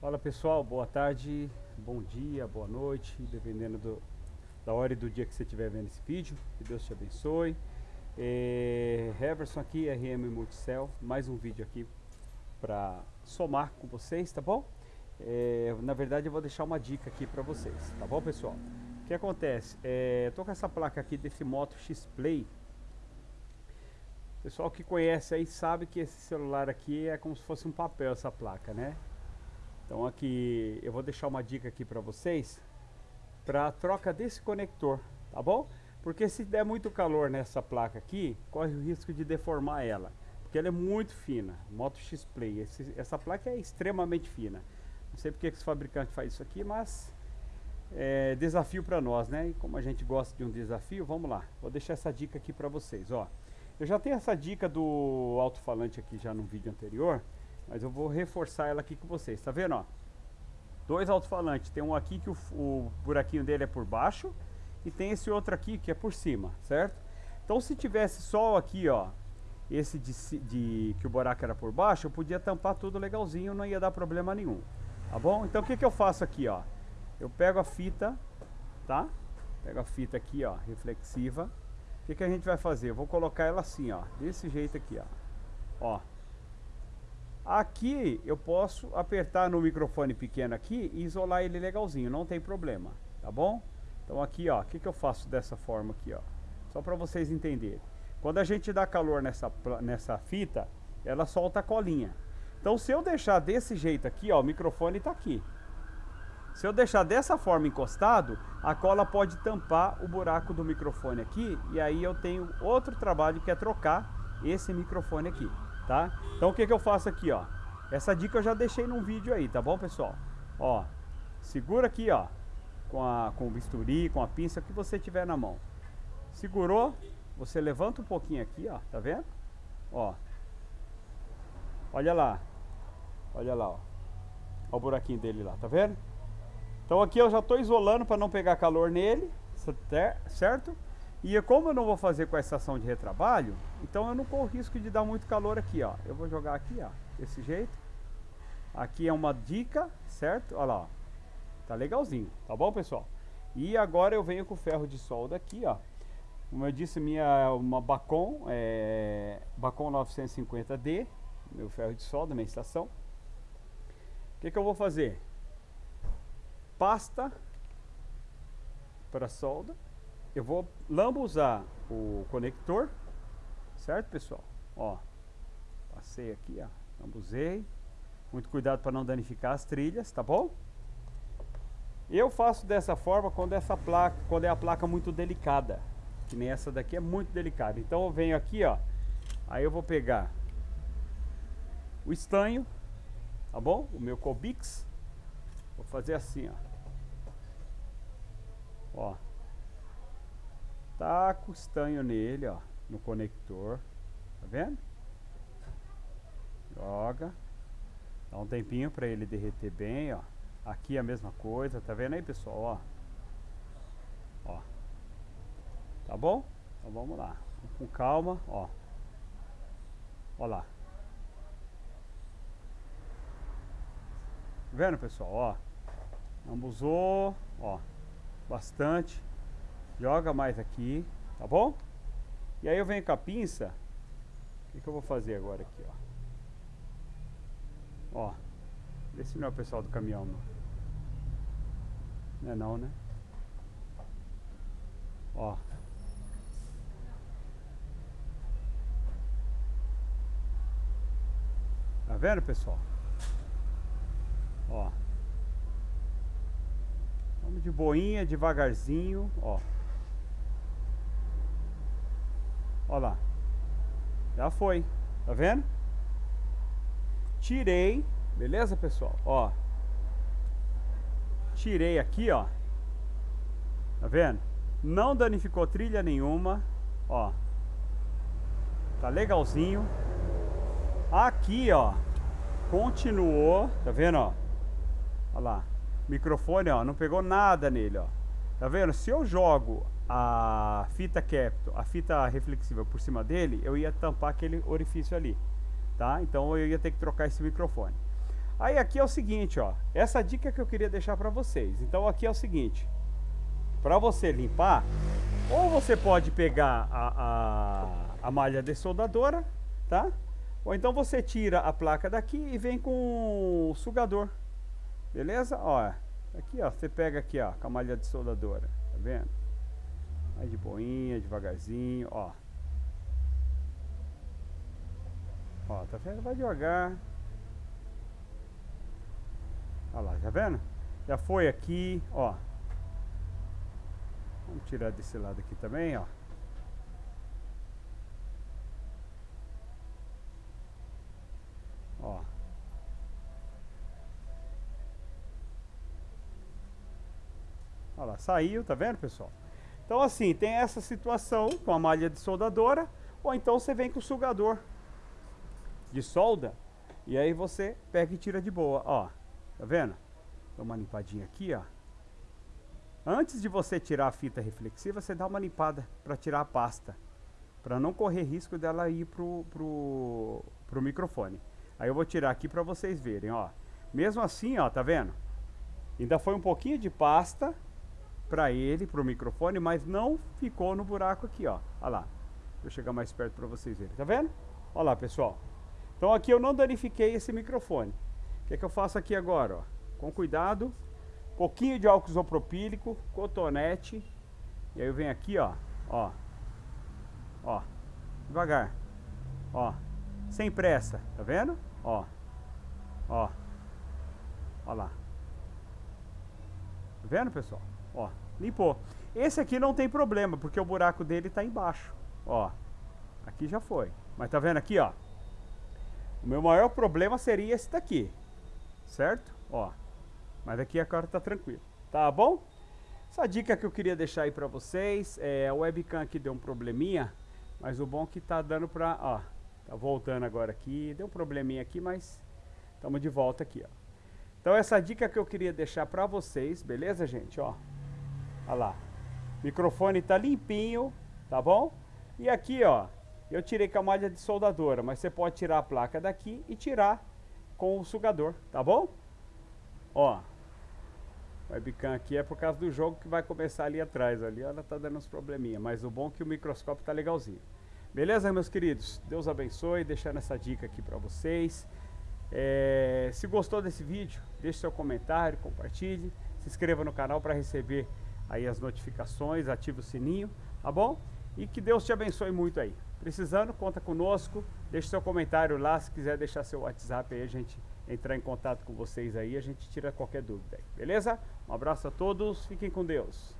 Fala pessoal, boa tarde, bom dia, boa noite, dependendo do, da hora e do dia que você estiver vendo esse vídeo. Que Deus te abençoe. É, Heverson aqui, RM Multicell, mais um vídeo aqui para somar com vocês, tá bom? É, na verdade eu vou deixar uma dica aqui para vocês, tá bom pessoal? O que acontece? É, tô com essa placa aqui desse Moto X Play. Pessoal que conhece aí sabe que esse celular aqui é como se fosse um papel essa placa, né? Então aqui eu vou deixar uma dica aqui para vocês para troca desse conector, tá bom? Porque se der muito calor nessa placa aqui, corre o risco de deformar ela, porque ela é muito fina, Moto X Play. Esse, essa placa é extremamente fina. Não sei porque que os fabricantes faz isso aqui, mas é desafio para nós, né? E como a gente gosta de um desafio, vamos lá. Vou deixar essa dica aqui para vocês, ó. Eu já tenho essa dica do alto-falante aqui já no vídeo anterior, mas eu vou reforçar ela aqui com vocês. Tá vendo, ó? Dois alto-falantes. Tem um aqui que o, o, buraquinho dele é por baixo e tem esse outro aqui que é por cima, certo? Então se tivesse só aqui, ó, esse de, de que o buraco era por baixo, eu podia tampar tudo legalzinho, não ia dar problema nenhum. Tá bom? Então o que que eu faço aqui, ó? Eu pego a fita, tá? Pego a fita aqui, ó, reflexiva. O que que a gente vai fazer? Eu vou colocar ela assim, ó, desse jeito aqui, ó. Ó, Aqui eu posso apertar no microfone pequeno aqui e isolar ele legalzinho, não tem problema, tá bom? Então aqui, ó, o que, que eu faço dessa forma aqui, ó? Só para vocês entenderem. Quando a gente dá calor nessa, nessa fita, ela solta a colinha. Então se eu deixar desse jeito aqui, ó, o microfone está aqui. Se eu deixar dessa forma encostado, a cola pode tampar o buraco do microfone aqui e aí eu tenho outro trabalho que é trocar esse microfone aqui tá? Então o que que eu faço aqui, ó? Essa dica eu já deixei num vídeo aí, tá bom, pessoal? Ó, segura aqui, ó, com, a, com o bisturi, com a pinça, que você tiver na mão. Segurou, você levanta um pouquinho aqui, ó, tá vendo? Ó, olha lá, olha lá, ó. Olha o buraquinho dele lá, tá vendo? Então aqui eu já estou isolando para não pegar calor nele, certo? E como eu não vou fazer com a estação de retrabalho, então eu não corro risco de dar muito calor aqui, ó. Eu vou jogar aqui, ó, desse jeito. Aqui é uma dica, certo? Olha lá, ó. Tá legalzinho, tá bom, pessoal? E agora eu venho com o ferro de solda aqui, ó. Como eu disse, minha uma Bacon, é, Bacon 950D, meu ferro de solda, minha estação. O que que eu vou fazer? Pasta para solda eu vou lambuzar o conector, certo pessoal? Ó, passei aqui, ó, lambuzei. Muito cuidado para não danificar as trilhas, tá bom? Eu faço dessa forma quando essa placa, quando é a placa muito delicada, que nem essa daqui é muito delicada. Então eu venho aqui, ó, aí eu vou pegar o estanho, tá bom? O meu Cobix, vou fazer assim, ó. Ó, Taca o estanho nele, ó, no conector. Tá vendo? Joga. Dá um tempinho para ele derreter bem, ó. Aqui a mesma coisa, tá vendo aí, pessoal, ó. Ó. Tá bom? Então vamos lá. Com calma, ó. Ó lá. Tá vendo, pessoal, ó. Ambusou, ó. Bastante. Joga mais aqui, tá bom? E aí eu venho com a pinça. O que, que eu vou fazer agora aqui, ó? Ó. Vê se não é o pessoal do caminhão, não. Não é não, né? Ó. Tá vendo, pessoal? Ó. Vamos de boinha, devagarzinho, ó. Olha lá. Já foi. Tá vendo? Tirei. Beleza, pessoal? Ó. Tirei aqui, ó. Tá vendo? Não danificou trilha nenhuma. Ó. Tá legalzinho. Aqui, ó. Continuou. Tá vendo, ó? Olha lá. Microfone, ó. Não pegou nada nele, ó. Tá vendo? Se eu jogo a fita capto, a fita reflexiva por cima dele, eu ia tampar aquele orifício ali, tá? Então eu ia ter que trocar esse microfone. Aí aqui é o seguinte, ó. Essa dica que eu queria deixar para vocês. Então aqui é o seguinte. Para você limpar, ou você pode pegar a, a, a malha dessoldadora, tá? Ou então você tira a placa daqui e vem com o sugador. Beleza? Ó, aqui ó, você pega aqui ó, com a malha dessoldadora. Tá vendo? Vai de boinha, devagarzinho, ó. Ó, tá vendo? Vai devagar. Olha lá, tá vendo? Já foi aqui, ó. Vamos tirar desse lado aqui também. Ó. Olha lá, saiu, tá vendo, pessoal? Então assim, tem essa situação com a malha de soldadora, ou então você vem com o sugador de solda, e aí você pega e tira de boa, ó. Tá vendo? Dá uma limpadinha aqui, ó. Antes de você tirar a fita reflexiva, você dá uma limpada para tirar a pasta. Para não correr risco dela ir pro, pro, pro microfone. Aí eu vou tirar aqui para vocês verem, ó. Mesmo assim, ó, tá vendo? Ainda foi um pouquinho de pasta para ele, pro microfone, mas não ficou no buraco aqui, ó. Olha lá. Deixa eu chegar mais perto para vocês verem. Tá vendo? Olha lá, pessoal. Então aqui eu não danifiquei esse microfone. O que, é que eu faço aqui agora? Ó? Com cuidado, pouquinho de álcool isopropílico, cotonete. E aí eu venho aqui, ó, ó, ó, devagar, ó, sem pressa, tá vendo? Ó, ó, ó lá. Tá vendo, pessoal? Ó, limpou. Esse aqui não tem problema, porque o buraco dele tá embaixo, ó. Aqui já foi. Mas tá vendo aqui, ó? O meu maior problema seria esse daqui certo? Ó, mas aqui agora tá tranquilo, tá bom? Essa dica que eu queria deixar aí pra vocês, é, a webcam aqui deu um probleminha, mas o bom é que tá dando pra, ó, tá voltando agora aqui, deu um probleminha aqui, mas estamos de volta aqui, ó. Então essa dica que eu queria deixar pra vocês, beleza, gente? Ó, olha lá, microfone tá limpinho, tá bom? E aqui, ó, eu tirei com a malha de soldadora, mas você pode tirar a placa daqui e tirar com o sugador, tá bom? Ó, o webcam aqui é por causa do jogo que vai começar ali atrás, ali ela tá dando uns probleminha, mas o bom é que o microscópio tá legalzinho. Beleza, meus queridos? Deus abençoe, deixando essa dica aqui para vocês. É, se gostou desse vídeo, deixe seu comentário, compartilhe, se inscreva no canal para receber aí as notificações, ative o sininho, tá bom? E que Deus te abençoe muito aí. Precisando, conta conosco. Deixe seu comentário lá. Se quiser deixar seu WhatsApp aí, a gente entrar em contato com vocês aí. A gente tira qualquer dúvida aí. Beleza? Um abraço a todos. Fiquem com Deus.